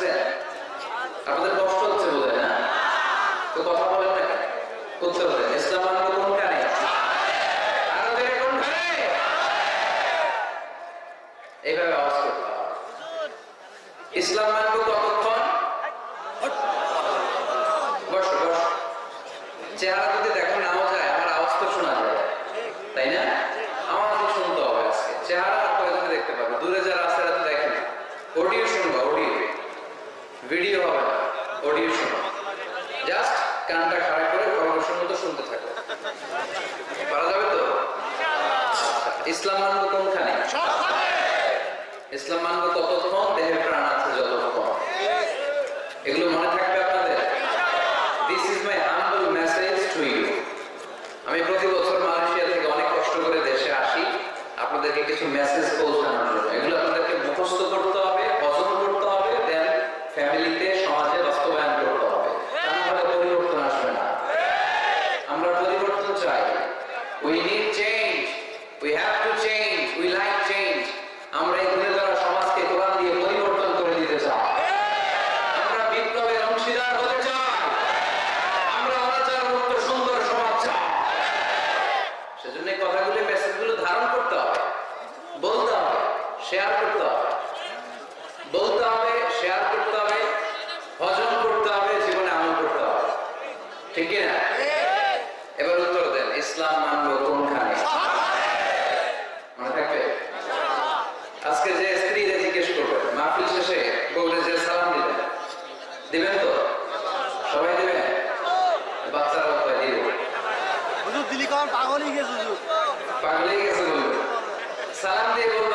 লাগছে আপনাদের কষ্ট হচ্ছে বলে না? তো কথা বলেন না করতে হবে। ইসলাম এইভাবে আওয়াজ করতে ইসলাম মানব কত i'm a mango বাচ্চার কথা দিব। হুজুর দিলি কখন পাগলই গেছে পাগলই গেছে বলল সালাম দিয়ে বলল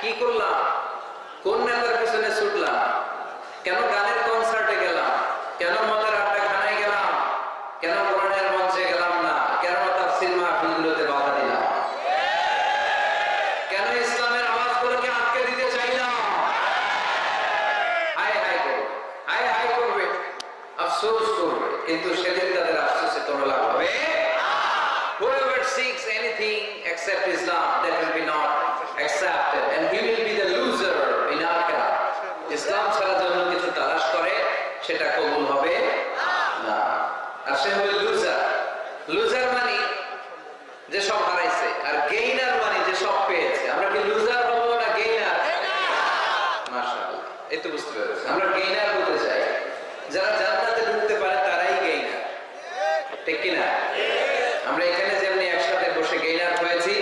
কি করলাম? কোন নেতার পেছনে ছুটলাম? কেন গানের কনসার্টে গেলাম? কেন মজার আড্ডা খানায় গেলাম? কেন কোরআনের মঞ্চে গেলাম না? কেন তার সিনেমা মাহফিলগুলোতে বাধা দিলাম? কেন ইসলামের আওয়াজ করে আটকে দিতে চাইলাম? হাই হাই করবে। হাই হাই করবে। আফসোস করবে। কিন্তু সেদিন তাদের আফসোসে তোমরা লাভ হবে anything except Islam, that will be not accepted. And he will be the loser in Akhirah. ইসলাম ছাড়া জন্য কিছু তালাশ করে, সেটা কবুল হবে না। আর সে হবে লুজার লুজার মানে যে সব হারাইছে, আর গেইনার মানে যে সব পেয়েছে। আমরা কি লুজার বলব না গেইনার মাশাআল্লাহ। এই তো বুঝতে পেরেছি। আমরা গেইনার বলতে চাই। যারা জান্নাতে ঢুকতে পারে, তারাই গেইনার ঠিক কিনা? আমরা এখানে যে বসে গেইনার হয়েছি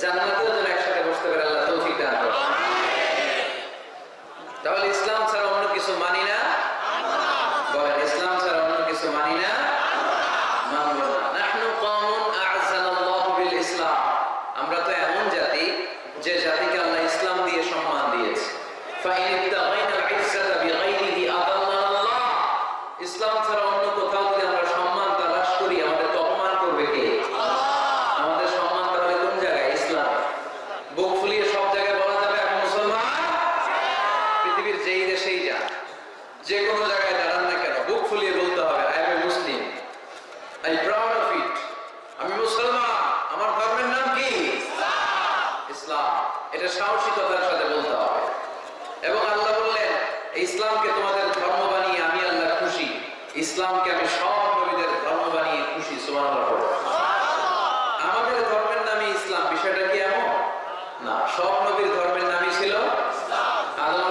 জান্নাতেও যেন একসাথে বসতে পারে, আল্লাহ তৌফিক দান তাহলে ইসলাম ছাড়া অন্য কিছু মানি না। ইসলামকে তোমাদের ধর্ম বানিয়ে আমি আল্লাহ খুশি। ইসলামকে আমি সব নবীদের ধর্ম বানিয়ে খুশি আমাদের ধর্মের নামে ইসলাম, বিষয়টা কি এমন? না, সব নবীর ধর্মের নামই ছিল আল্লাহ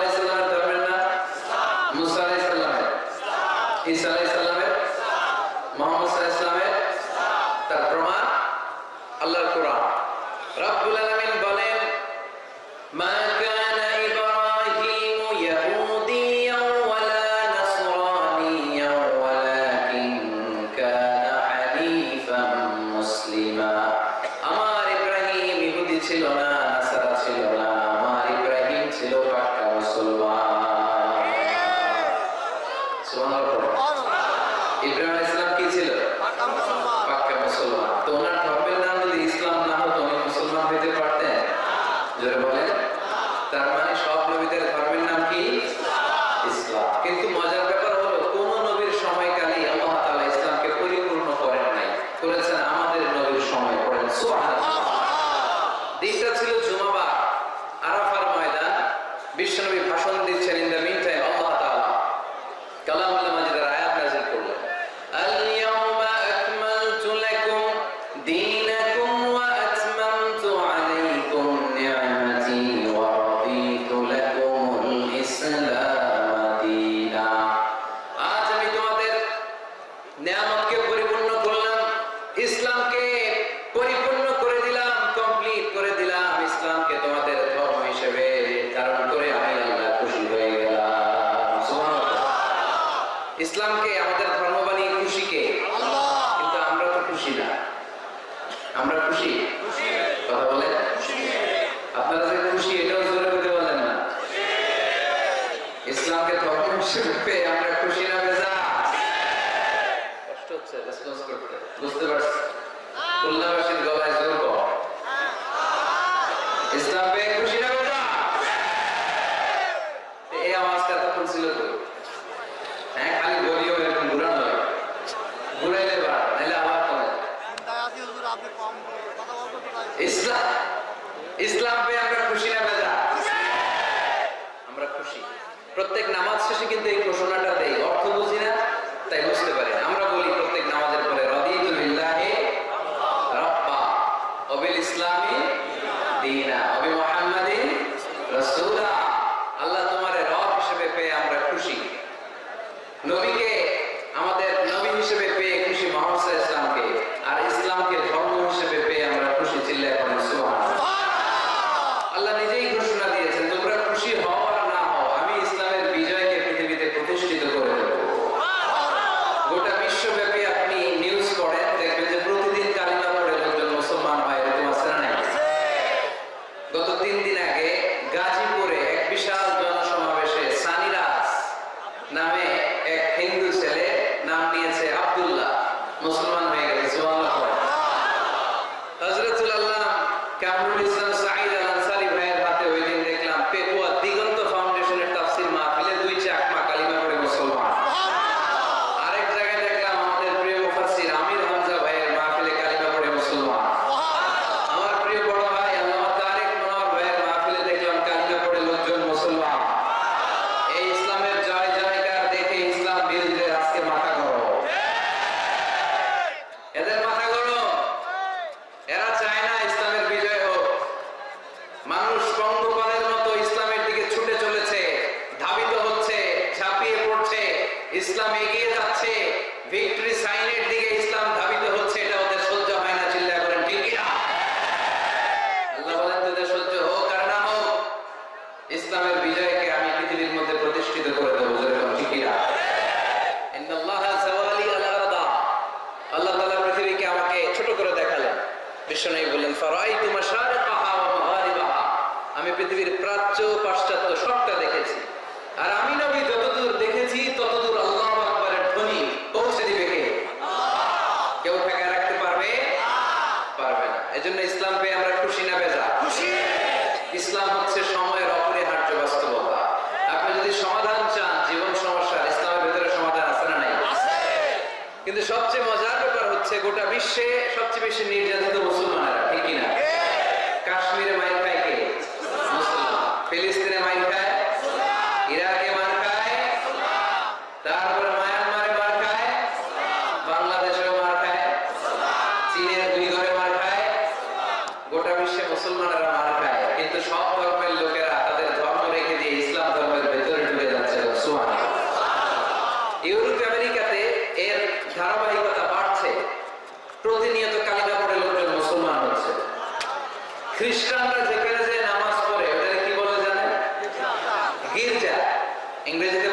vez de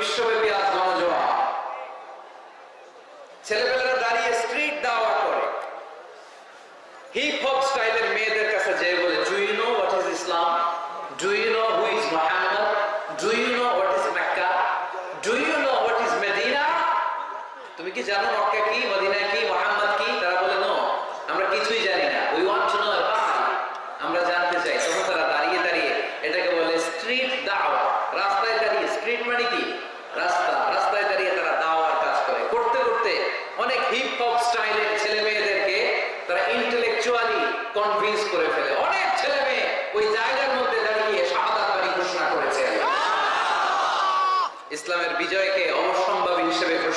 বিশ্বব্যাপী আজ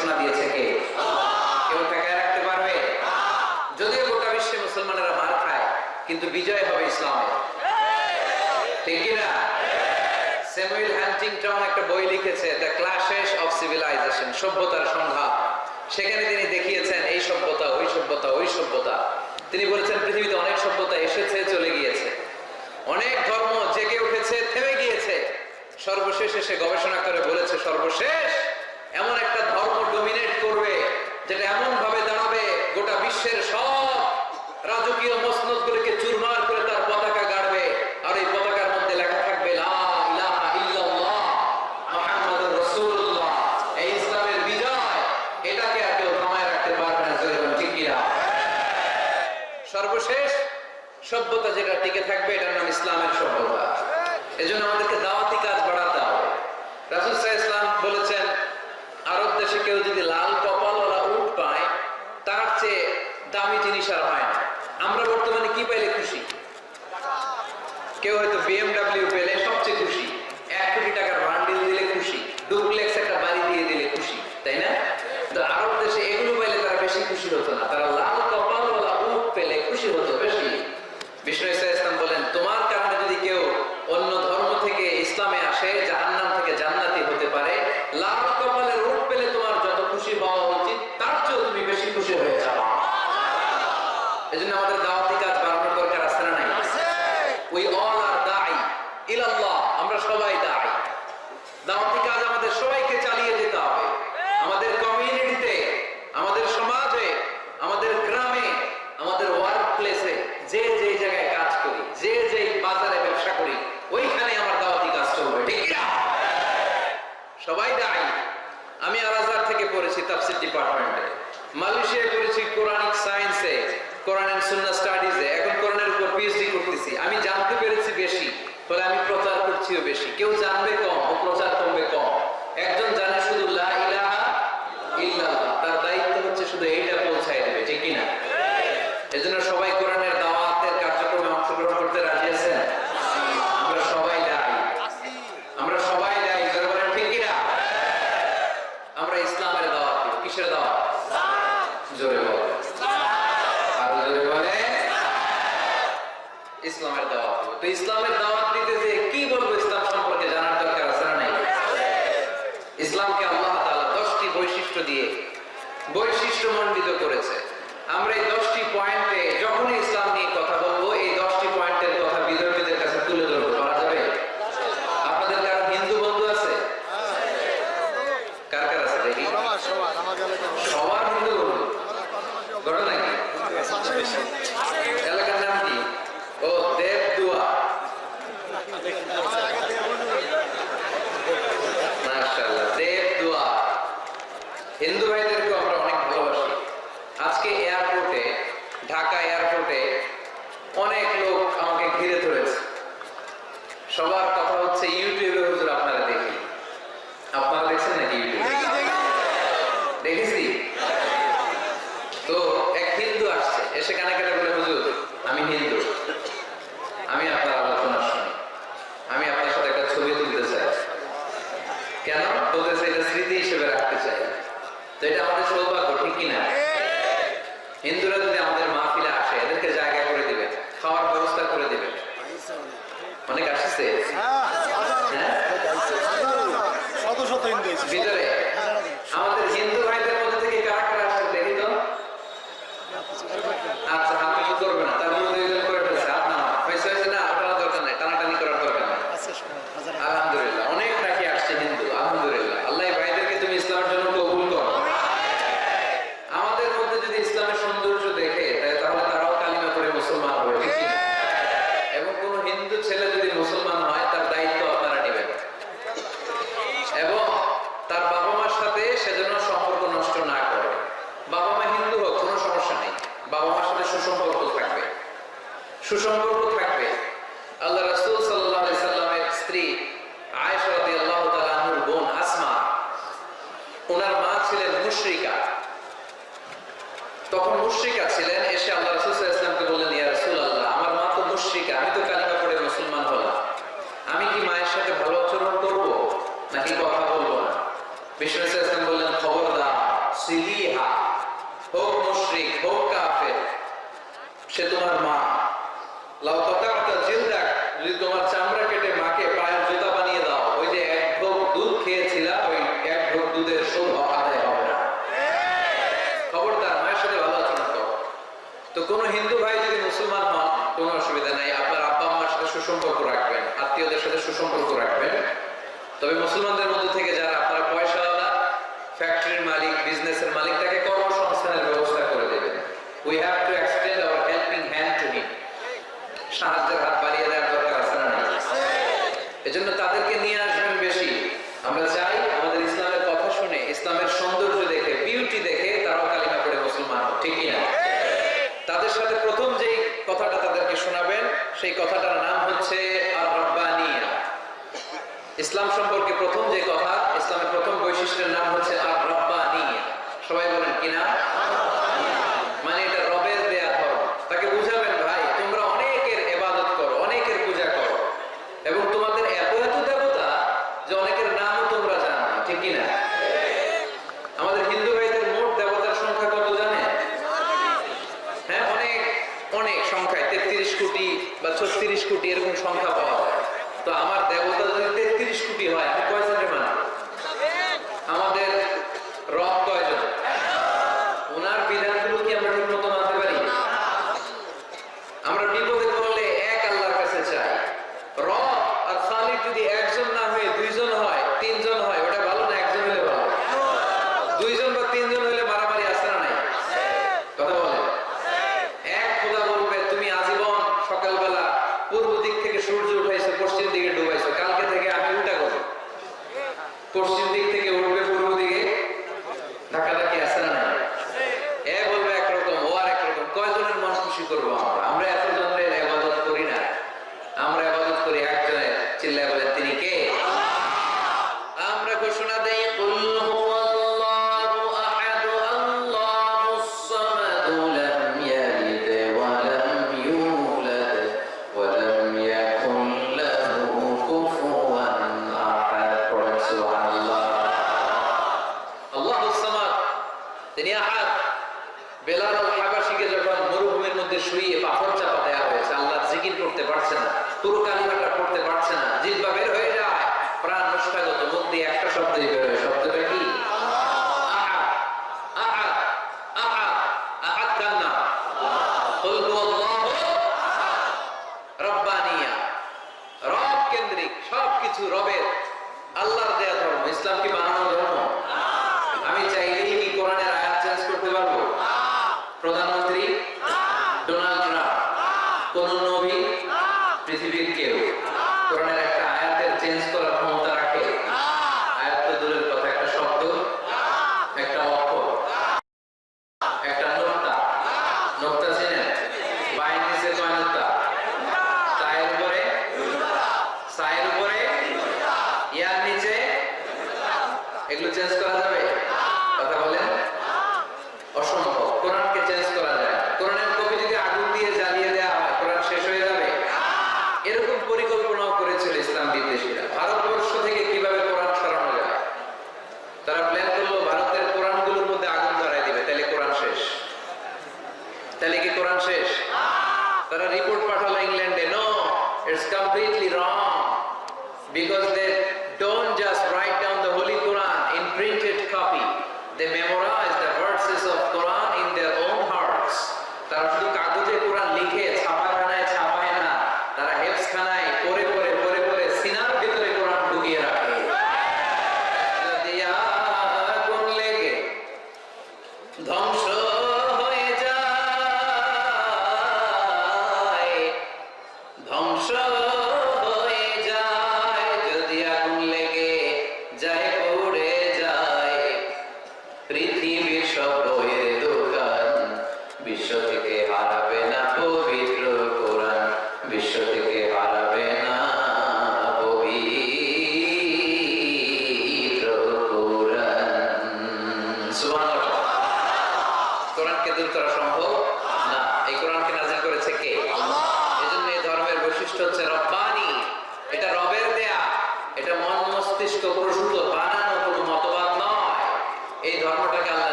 ঘোষণা দিয়েছে কে? কেউ ঠেকায় রাখতে পারবে? যদিও গোটা বিশ্বে মুসলমানেরা মার খায়, কিন্তু বিজয় হবে ইসলামের ঠিক স্যামুয়েল হ্যান্টিংটন একটা বই লিখেছে, দ্য ক্লাশেস অফ সিভিলাইজেশন সভ্যতার সংঘাত সেখানে তিনি দেখিয়েছেন, এই সভ্যতা, ওই সভ্যতা ওই সভ্যতা। তিনি বলেছেন, পৃথিবীতে অনেক সভ্যতা এসেছে, চলে গিয়েছে। অনেক ধর্ম জেগে উঠেছে, থেমে গিয়েছে। সর্বশেষ এসে গবেষণা করে বলেছে, সর্বশেষ যেটা এমন ভাবে দাঁড়াবে গোটা বিশ্বের সব রাজকীয় মসনদ গুলিকে চুরমার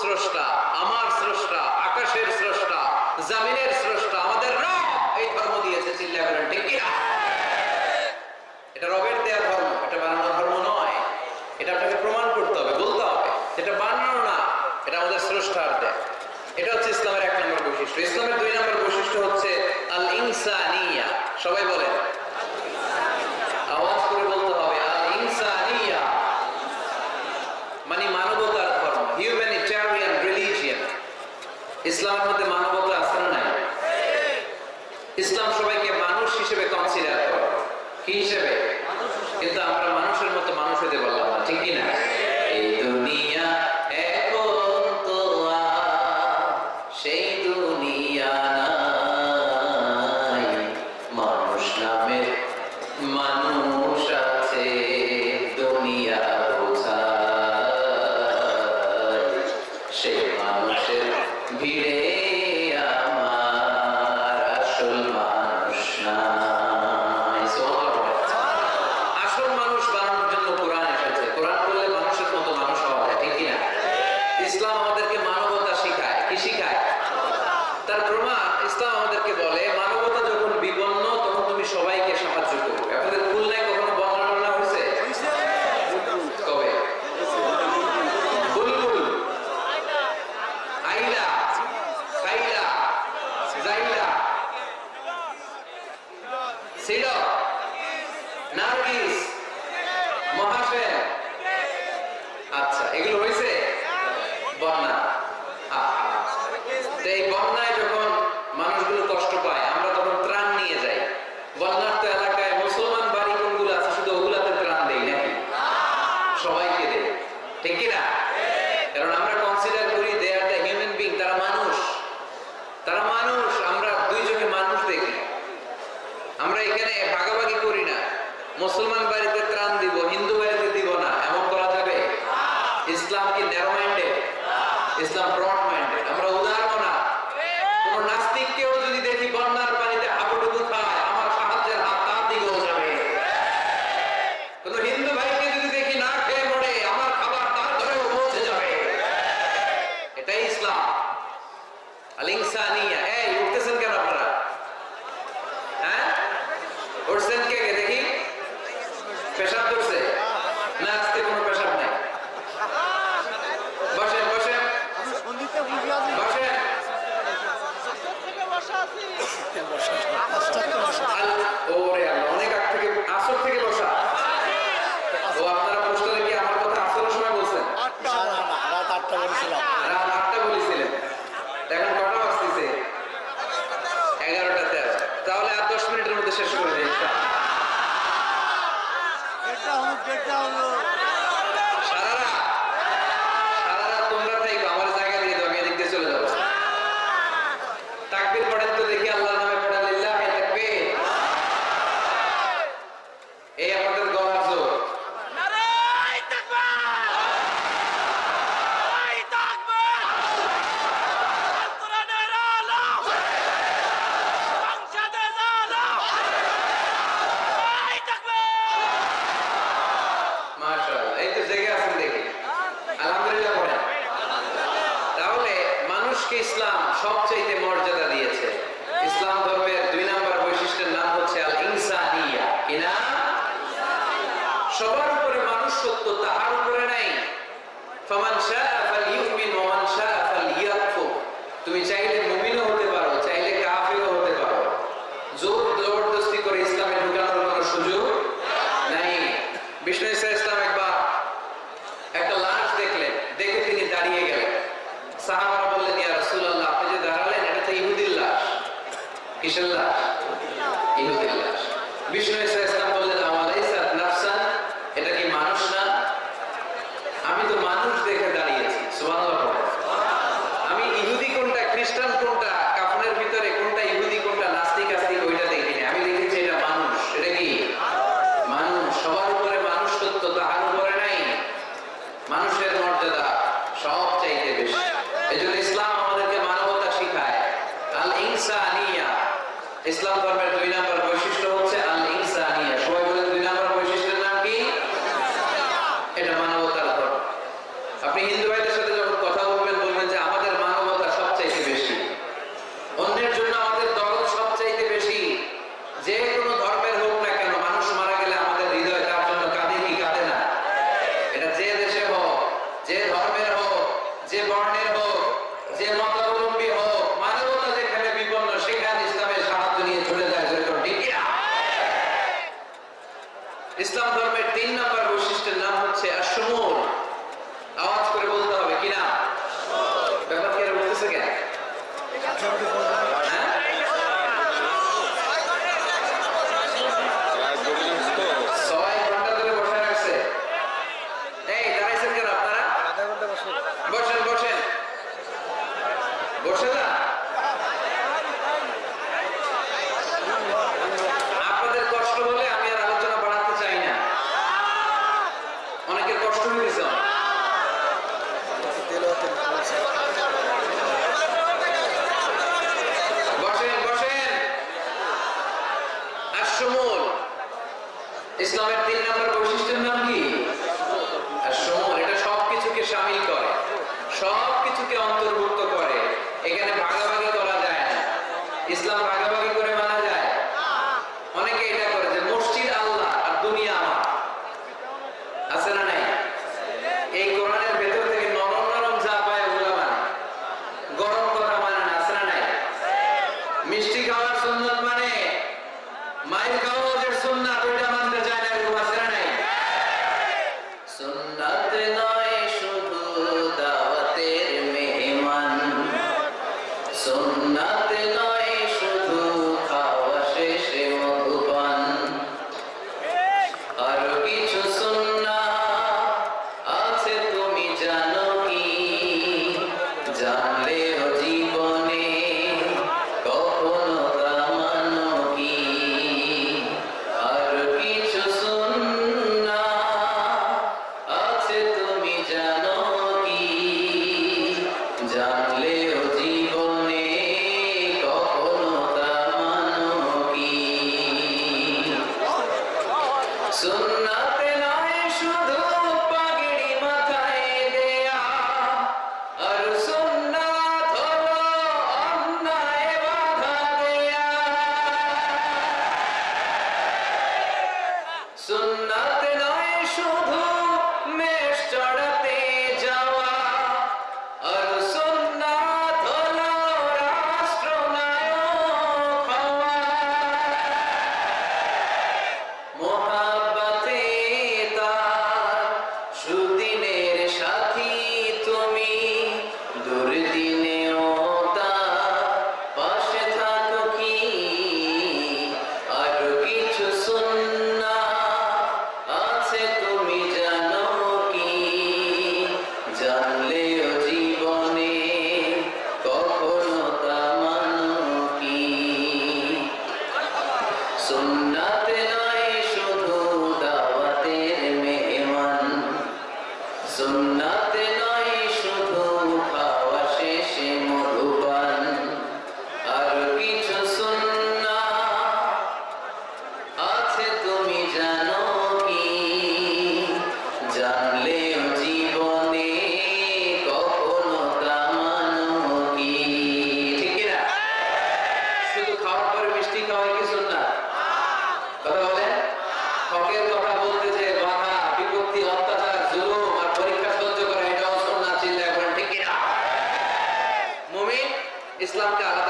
স্রষ্টা, আমার স্রষ্টা, আকাশের স্রষ্টা, জামিনের স্রষ্টা, আমাদের রব এই ধর্ম দিয়েছে চিল্লা করেন ঠিক এটা রবে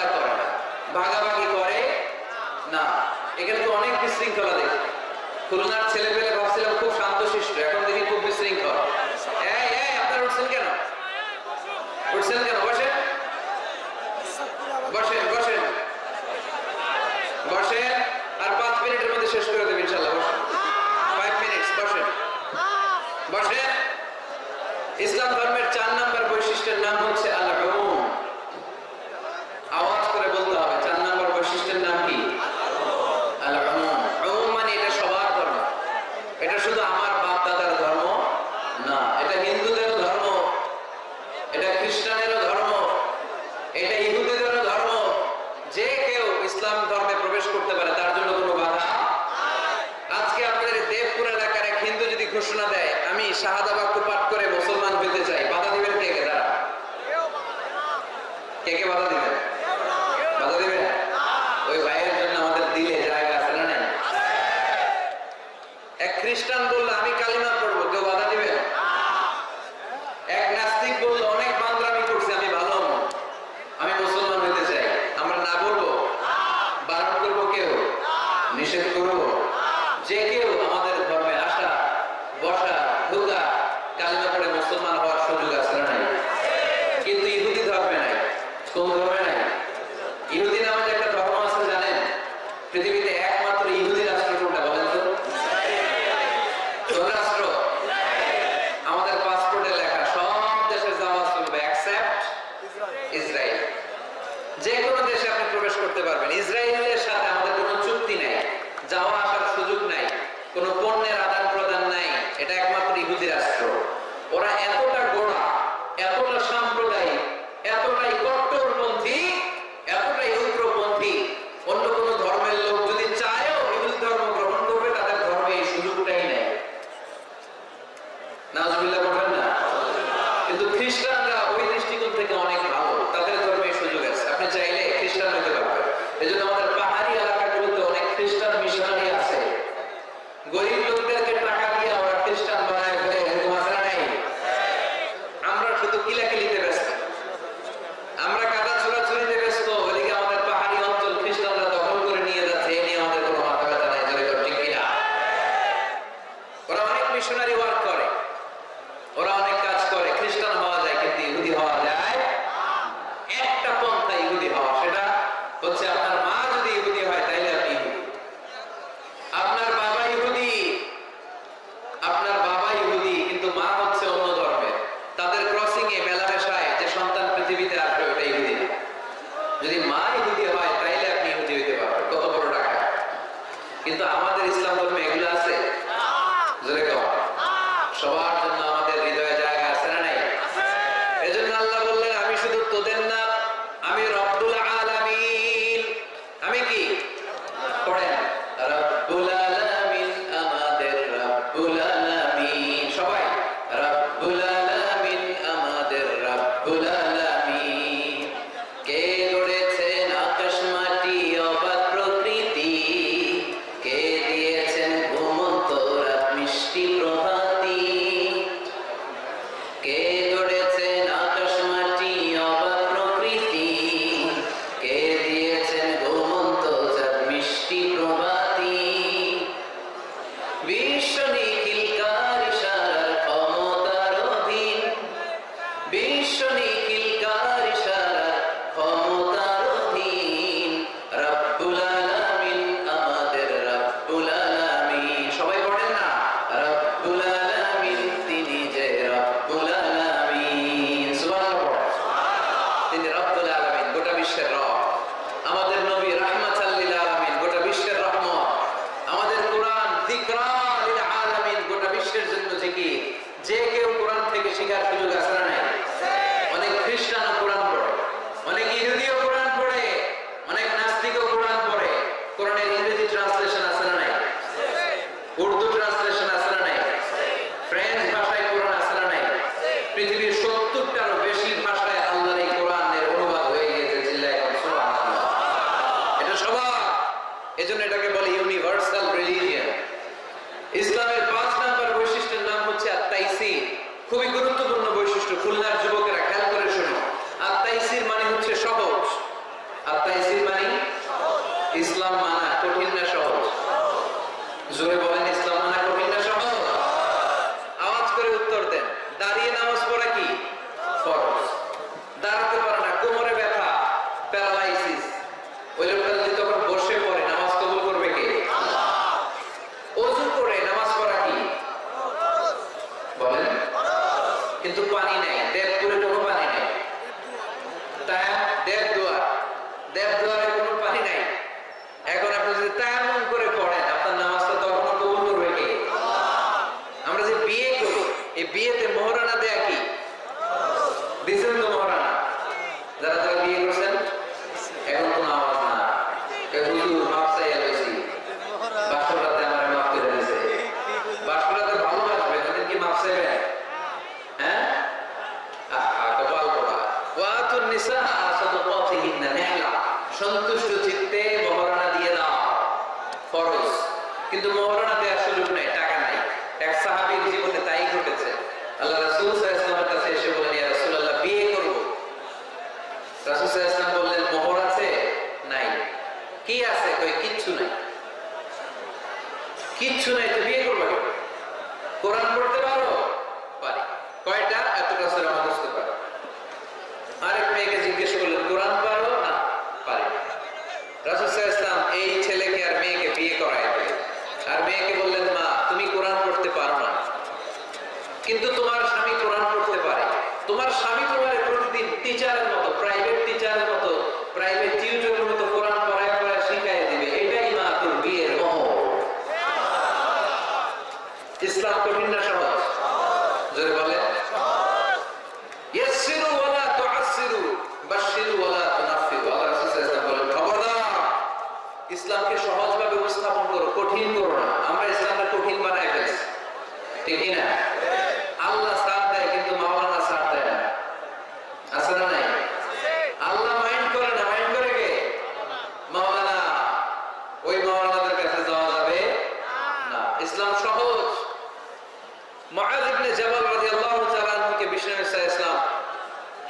ব্যবসা করে না। ভাগাভাগি করে না। এখানে তো অনেক বিশৃঙ্খলা দেখি। খুলনার ছেলে পেলে ভাবছিলাম খুব শান্তশিষ্ট, এখন দেখি খুব বিশৃঙ্খল। আপনার উঠছেন কেন? উঠছেন কেন? বসেন। বসেন বসেন। বসেন। আর পাঁচ মিনিটের মধ্যে শেষ করে দেবেন।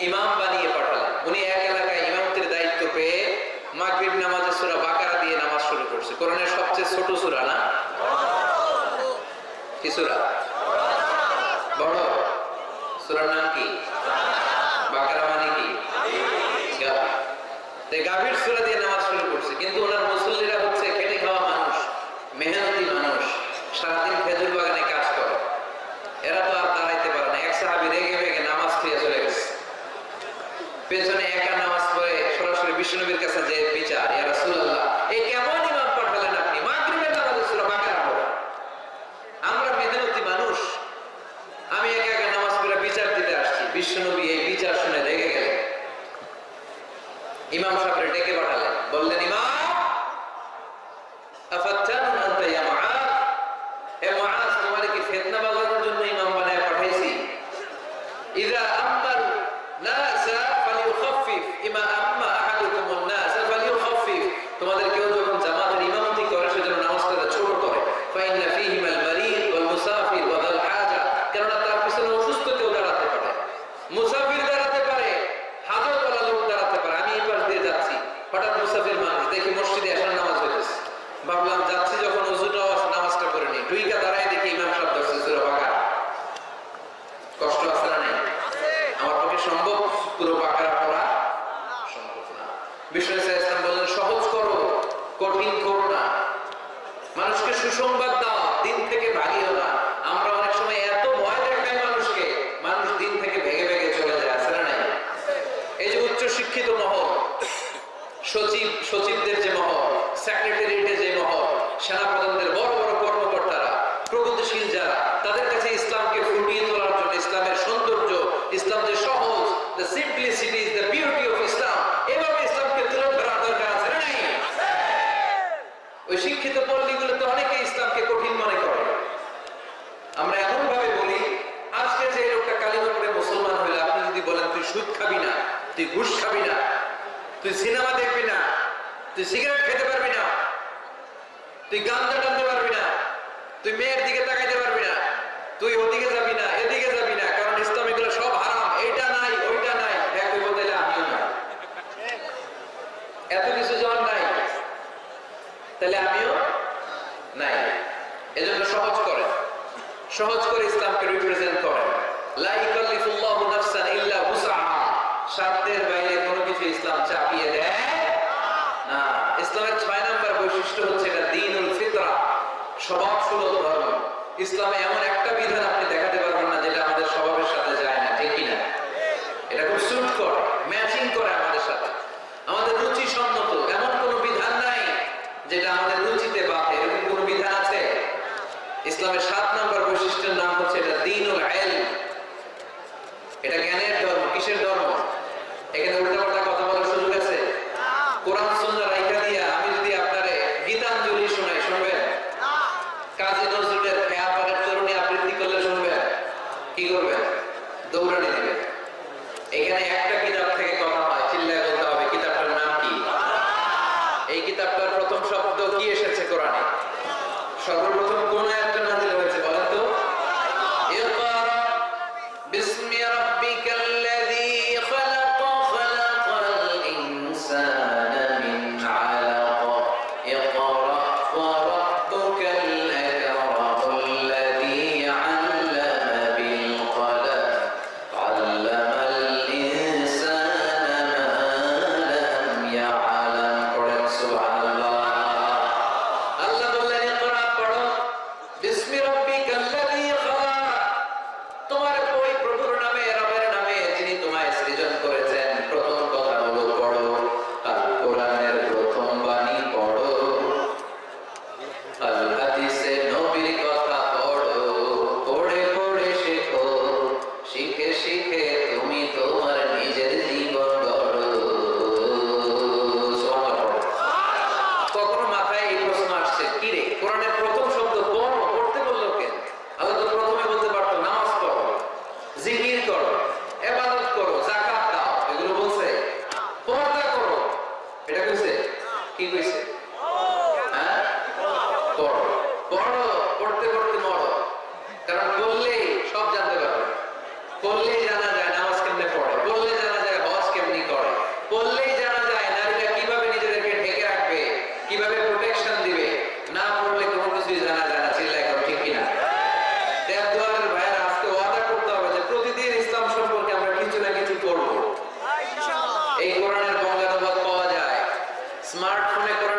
ইমাম বানিয়ে পাঠালেন। উনি এক এলাকায় ইমামতের দায়িত্ব পেয়ে মাগরিব নামাজের সুরা বাকারা দিয়ে নামাজ শুরু করছে। কোরআনের সবচেয়ে ছোট সুরা না? কি সুরা? বড়। সুরার নাম কি? দৌড়ানি দেবে এখানে একটা কিতাব এই কোরআনের বঙ্গানুবাদ পাওয়া যায়। স্মার্টফোনে কোরআনের